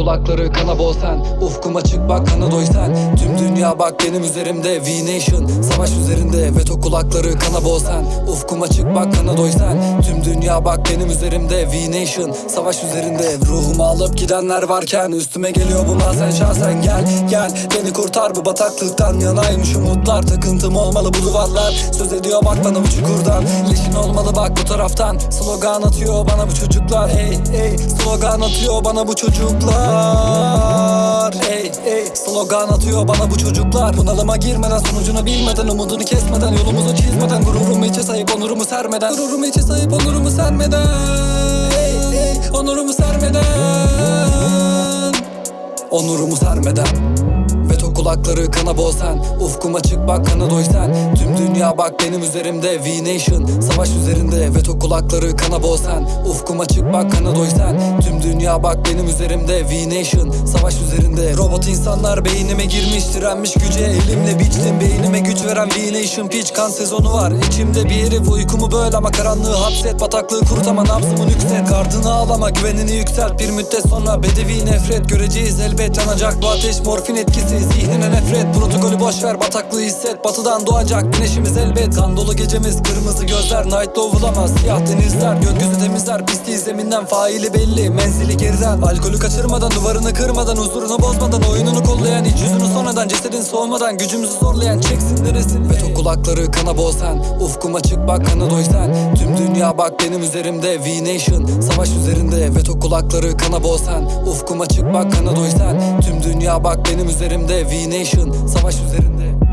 kulakları kana bol sen Ufkum açık bak kana doy sen Tüm dünya bak benim üzerimde V-Nation Savaş üzerinde. Veto kulakları kana bol sen Ufkum açık bak kana doy sen Tüm dünya bak benim üzerimde V-Nation Savaş üzerinde. Ruhumu alıp gidenler varken Üstüme geliyor bu sen şahsen. Gel gel Beni kurtar bu bataklıktan yanaymış umutlar Takıntım olmalı bu duvarlar. Söz ediyor bak bana bu çukurdan. Leşin olmalı bak bu taraftan. Slogan atıyor bana bu çocuklar. Hey hey slogan atıyor bana bu çocuklar. Hey hey slogan atıyor bana bu çocuklar. Bunalıma girmeden sonucunu bilmeden Umudunu kesmeden yolumuzu çizmeden Gururumu içe sayıp onurumu sermeden. Gururumu içe sayıp onurumu sermeden. Hey hey onurumu sermeden. Onurumu sermeden kulakları kana bol sen Ufkum açık bak kana doy sen Tüm dünya bak benim üzerimde V-Nation Savaş üzerinde Veto kulakları kana bol sen Ufkum açık bak kana doy sen Tüm dünya bak benim üzerimde V-Nation Savaş üzerinde Robot insanlar beynime girmiş Direnmiş güce elimle biçtim. Beynime güç veren V-Nation Pitch kan sezonu var. İçimde bir herif uykumu böl ama karanlığı hapset. Bataklığı kurut ama nabzımı nükset Gardını ağlama güvenini yükselt. Bir müddet sonra bedevi nefret. Göreceğiz elbet yanacak bu ateş. Morfin etkisi Zihnine nefret. Protokolü boş ver bataklığı hisset. Batıdan doğacak güneşimiz elbet. Kan dolu gecemiz kırmızı gözler. Night bulamaz siyah denizler. Gökyüzü temizler pisliği zeminden. Faili belli Menzili geriden. Alkolü kaçırmadan duvarını kırmadan Huzurunu bozmadan. Oyununu kollayan iç yüzünü sonradan. Cesedin soğumadan gücümüzü zorlayan. Çeksin neresini Veto kulakları kana bol sen Ufkum açık bak kana doy sen. Tüm dünya bak benim üzerimde. V-Nation Savaş üzerinde. Veto kulakları kana bol sen Ufkum açık bak kana doy sen. Tüm dünya bak benim üzerimde. V-Nation Savaş üzerinde